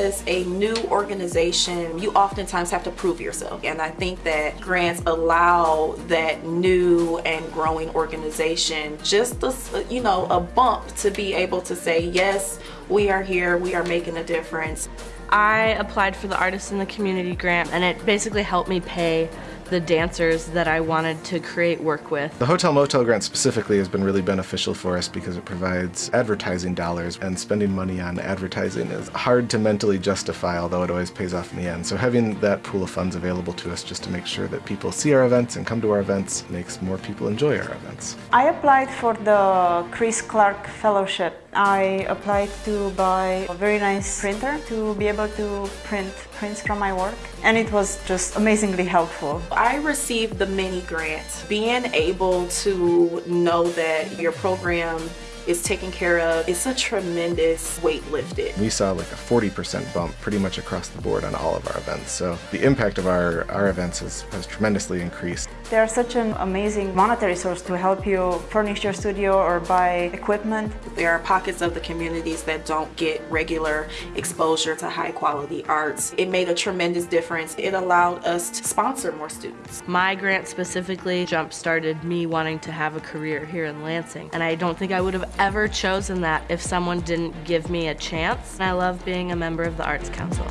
as a new organization, you oftentimes have to prove yourself. And I think that grants allow that new and growing organization just, a, you know, a bump to be able to say, yes, we are here, we are making a difference. I applied for the Artists in the Community grant and it basically helped me pay the dancers that I wanted to create work with. The Hotel Motel grant specifically has been really beneficial for us because it provides advertising dollars and spending money on advertising is hard to mentally justify although it always pays off in the end. So having that pool of funds available to us just to make sure that people see our events and come to our events makes more people enjoy our events. I applied for the Chris Clark Fellowship. I applied to buy a very nice printer to be able to print prints from my work and it was just amazingly helpful. I received the mini grant. Being able to know that your program is taken care of, it's a tremendous weight lifted. We saw like a 40% bump pretty much across the board on all of our events. So the impact of our, our events has, has tremendously increased. They are such an amazing monetary source to help you furnish your studio or buy equipment. There are pockets of the communities that don't get regular exposure to high quality arts. It made a tremendous difference. It allowed us to sponsor more students. My grant specifically jump-started me wanting to have a career here in Lansing. And I don't think I would have ever chosen that if someone didn't give me a chance. I love being a member of the Arts Council.